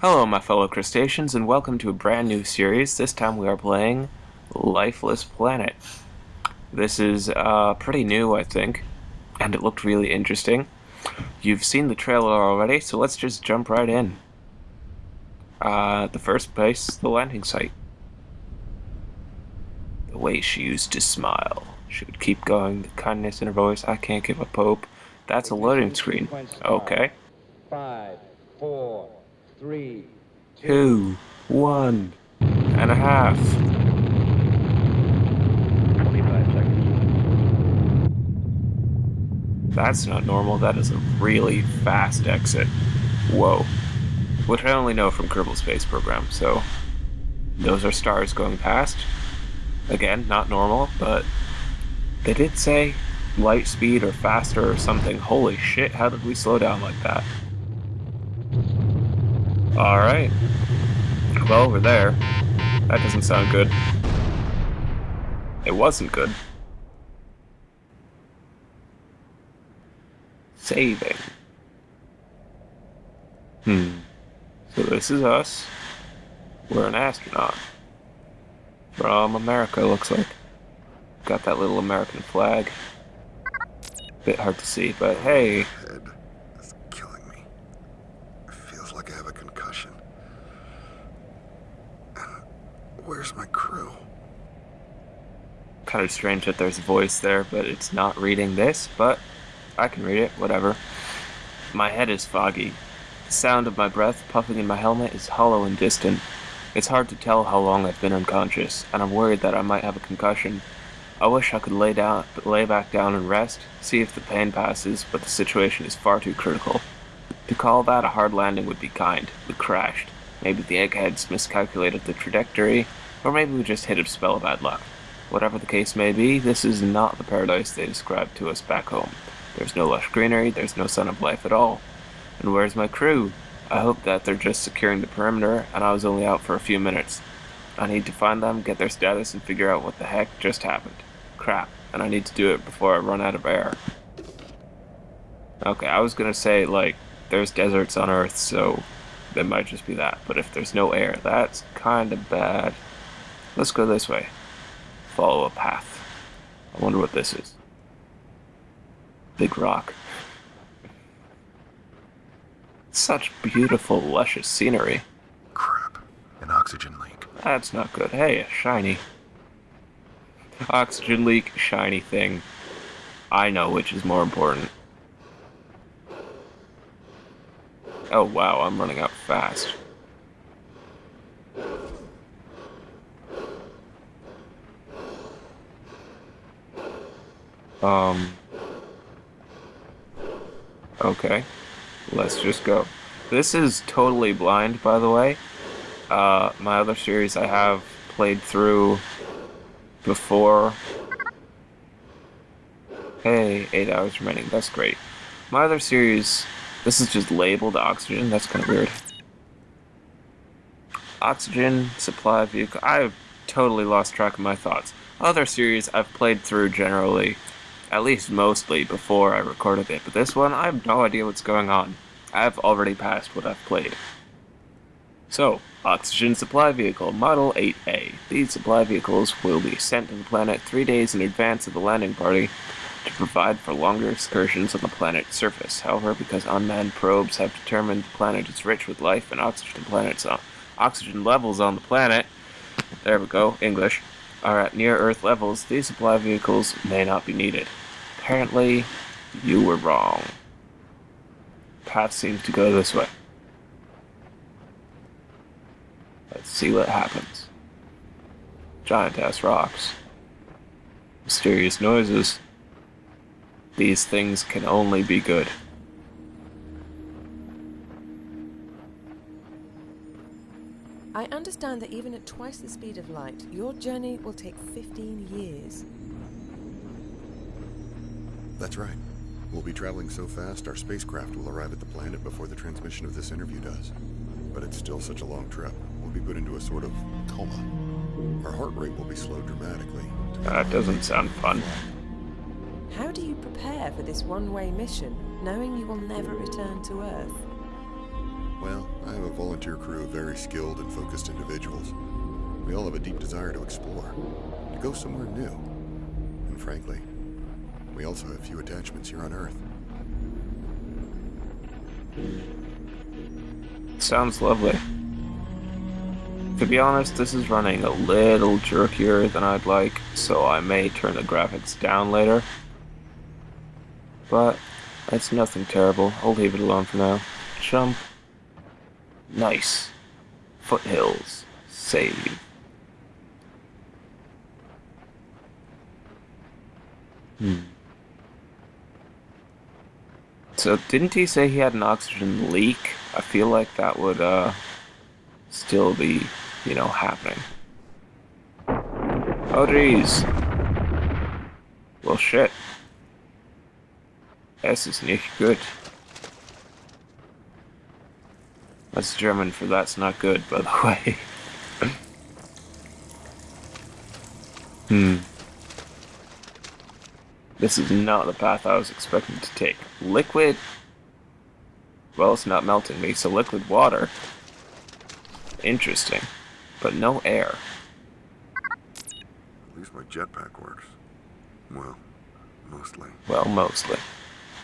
Hello, my fellow crustaceans, and welcome to a brand new series. This time we are playing Lifeless Planet. This is uh, pretty new, I think, and it looked really interesting. You've seen the trailer already, so let's just jump right in. Uh, the first place, the landing site. The way she used to smile. She would keep going, the kindness in her voice. I can't give up hope. That's a loading screen. Okay. Five, four, three, Two, one and a half. 25 seconds. That's not normal. That is a really fast exit. Whoa. Which I only know from Kerbal Space Program, so those are stars going past. Again, not normal, but they did say light speed or faster or something. Holy shit, how did we slow down like that? Alright. Well, we're there. That doesn't sound good. It wasn't good. Saving. Hmm. So this is us. We're an astronaut. From America, looks like. Got that little American flag. Bit hard to see, but hey, head is killing me. It feels like I have a concussion. And where's my crew? Kind of strange that there's a voice there, but it's not reading this, but I can read it, whatever. My head is foggy. The sound of my breath puffing in my helmet is hollow and distant. It's hard to tell how long I've been unconscious, and I'm worried that I might have a concussion. I wish I could lay down, lay back down and rest, see if the pain passes, but the situation is far too critical. To call that a hard landing would be kind. We crashed. Maybe the eggheads miscalculated the trajectory, or maybe we just hit a spell of bad luck. Whatever the case may be, this is not the paradise they described to us back home. There's no lush greenery, there's no sign of life at all. And where's my crew? I hope that they're just securing the perimeter, and I was only out for a few minutes. I need to find them, get their status, and figure out what the heck just happened. Crap, and I need to do it before I run out of air. Okay, I was gonna say, like, there's deserts on Earth, so it might just be that. But if there's no air, that's kinda bad. Let's go this way. Follow a path. I wonder what this is. Big rock. Such beautiful, luscious scenery. Crap. An oxygen leak. That's not good. Hey, a shiny. Oxygen leak, shiny thing. I know which is more important. Oh wow, I'm running out fast. Um. Okay. Let's just go. This is totally blind, by the way. Uh, my other series I have played through before. Hey, eight hours remaining. That's great. My other series, this is just labeled oxygen. That's kind of weird. Oxygen supply vehicle. I've totally lost track of my thoughts. Other series I've played through generally, at least mostly before I recorded it, but this one I have no idea what's going on. I've already passed what I've played. So, Oxygen Supply Vehicle Model 8A. These supply vehicles will be sent to the planet three days in advance of the landing party to provide for longer excursions on the planet's surface. However, because unmanned probes have determined the planet is rich with life and oxygen planets on oxygen levels on the planet, there we go, English, are at near Earth levels, these supply vehicles may not be needed. Apparently, you were wrong. Path seems to go this way. Let's see what happens. Giant ass rocks. Mysterious noises. These things can only be good. I understand that even at twice the speed of light, your journey will take 15 years. That's right. We'll be traveling so fast, our spacecraft will arrive at the planet before the transmission of this interview does. But it's still such a long trip. We'll be put into a sort of coma. Our heart rate will be slowed dramatically. That doesn't sound fun. How do you prepare for this one-way mission, knowing you will never return to Earth? Well, I have a volunteer crew of very skilled and focused individuals. We all have a deep desire to explore, to go somewhere new. And frankly, we also have a few attachments here on Earth. Sounds lovely. To be honest, this is running a little jerkier than I'd like, so I may turn the graphics down later. But that's nothing terrible. I'll leave it alone for now. Jump. Nice. Foothills. Save. Hmm. So didn't he say he had an oxygen leak? I feel like that would uh still be, you know, happening. Oh geez. Well shit. Es ist nicht gut. That's German for that's not good, by the way. hmm. This is not the path I was expecting to take. Liquid? Well, it's not melting me, so liquid water. Interesting. But no air. At least my jetpack works. Well, mostly. Well, mostly.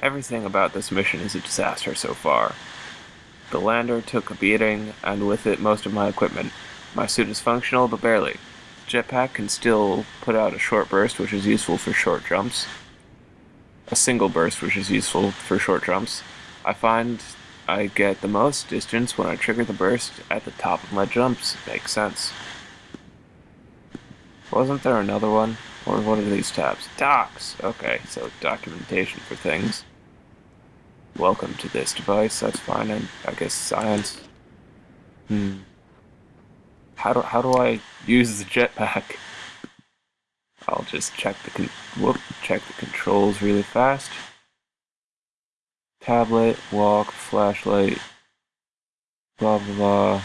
Everything about this mission is a disaster so far. The lander took a beating, and with it most of my equipment. My suit is functional, but barely. Jetpack can still put out a short burst, which is useful for short jumps. A single burst, which is useful for short jumps. I find I get the most distance when I trigger the burst at the top of my jumps. Makes sense. Wasn't there another one? Or what are these tabs? Docs! Okay, so documentation for things. Welcome to this device, that's fine, and I guess science. Hmm. How do, how do I use the jetpack? I'll just check the whoop, check the controls really fast. Tablet, walk, flashlight, blah blah blah.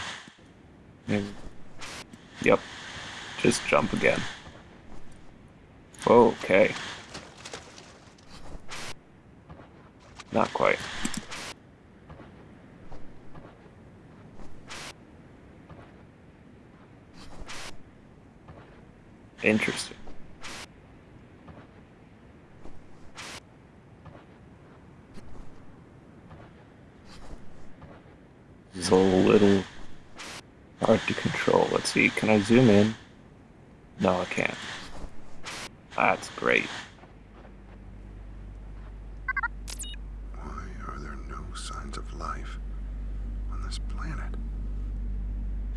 Maybe. Yep. Just jump again. Okay. Not quite. Interesting. Is a little hard to control. Let's see, can I zoom in? No, I can't. That's great. Why are there no signs of life on this planet?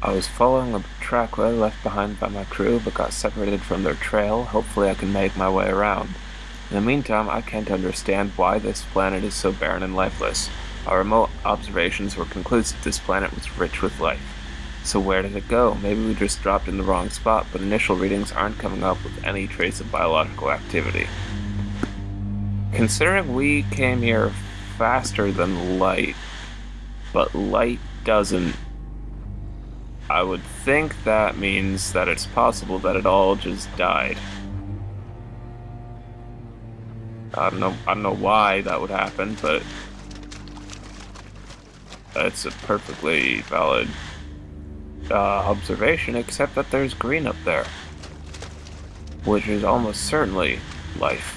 I was following a trackway left behind by my crew, but got separated from their trail. Hopefully I can make my way around. In the meantime, I can't understand why this planet is so barren and lifeless. Our remote observations were conclusive this planet was rich with life. So where did it go? Maybe we just dropped in the wrong spot, but initial readings aren't coming up with any trace of biological activity. Considering we came here faster than light, but light doesn't I would think that means that it's possible that it all just died. I don't know I don't know why that would happen, but it's a perfectly valid uh, observation, except that there's green up there, which is almost certainly life.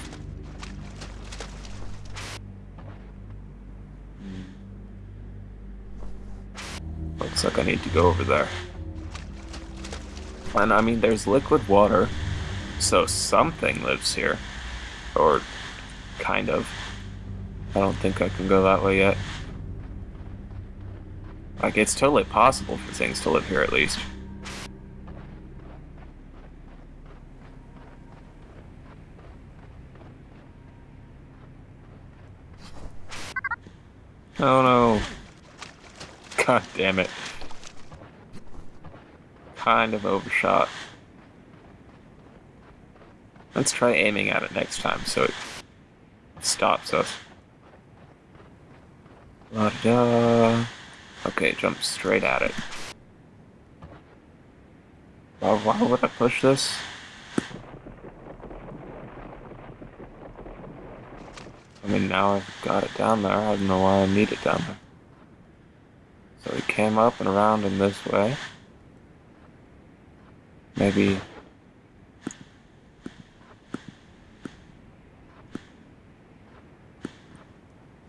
Looks like I need to go over there. And I mean, there's liquid water, so something lives here. Or, kind of. I don't think I can go that way yet. Like, it's totally possible for things to live here at least. Oh no. God damn it. Kind of overshot. Let's try aiming at it next time so it stops us. La da. Okay, jump straight at it. Why, why would I push this? I mean, now I've got it down there. I don't know why I need it down there. So we came up and around in this way. Maybe.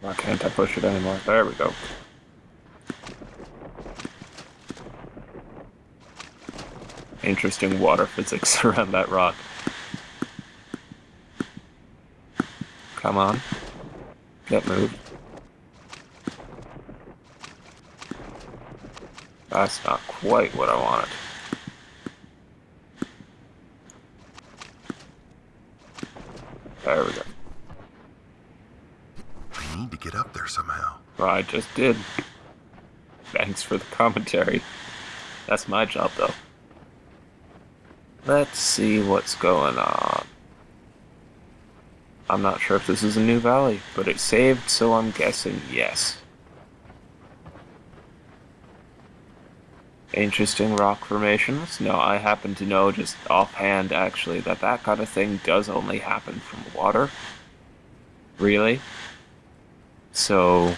Why can't I push it anymore? There we go. Interesting water physics around that rock. Come on. Get moved. That's not quite what I wanted. There we go. I need to get up there somehow. Well, I just did. Thanks for the commentary. That's my job, though. Let's see what's going on. I'm not sure if this is a new valley, but it saved, so I'm guessing yes. Interesting rock formations. No, I happen to know just offhand, actually, that that kind of thing does only happen from water. Really? So,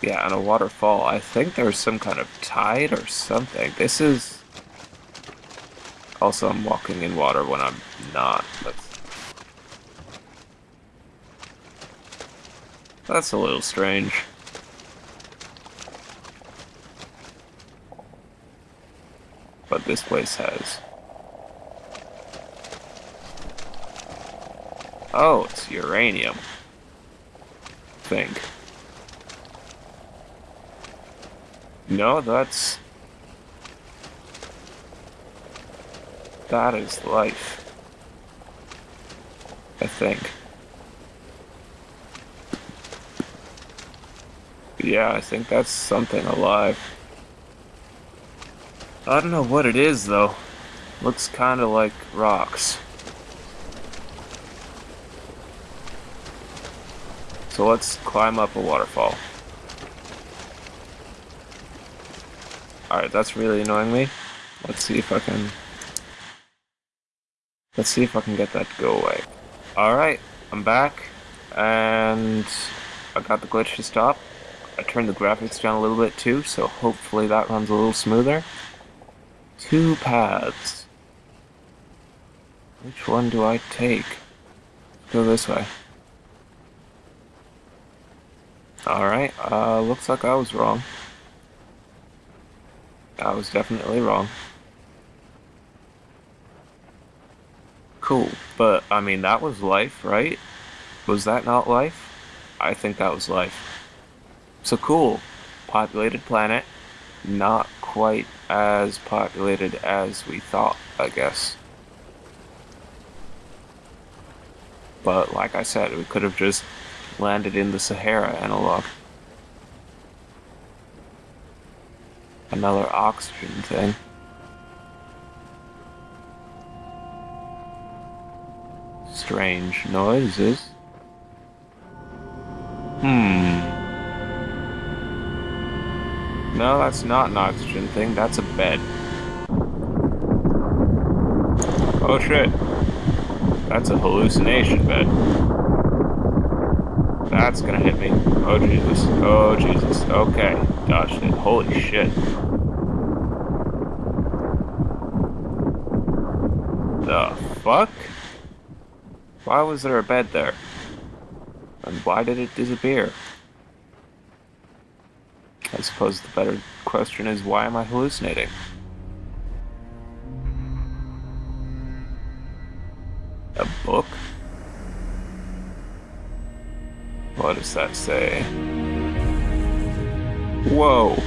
yeah, and a waterfall. I think there's some kind of tide or something. This is... Also, I'm walking in water when I'm not. That's, That's a little strange. But this place has... Oh, it's uranium. Think. No, that's... That is life. I think. Yeah, I think that's something alive. I don't know what it is, though. Looks kind of like rocks. So let's climb up a waterfall. Alright, that's really annoying me. Let's see if I can... Let's see if I can get that to go away. Alright, I'm back. And I got the glitch to stop. I turned the graphics down a little bit too, so hopefully that runs a little smoother. Two paths. Which one do I take? Go this way. Alright, uh, looks like I was wrong. I was definitely wrong. Cool, but, I mean, that was life, right? Was that not life? I think that was life. So cool. Populated planet. Not quite as populated as we thought, I guess. But like I said, we could have just landed in the Sahara and a analog. Another oxygen thing. Strange noises. Hmm. No, that's not an oxygen thing. That's a bed. Oh shit. That's a hallucination bed. That's gonna hit me. Oh Jesus. Oh Jesus. Okay. Dodged it. Holy shit. The fuck? Why was there a bed there? And why did it disappear? I suppose the better question is why am I hallucinating? A book? What does that say? Whoa!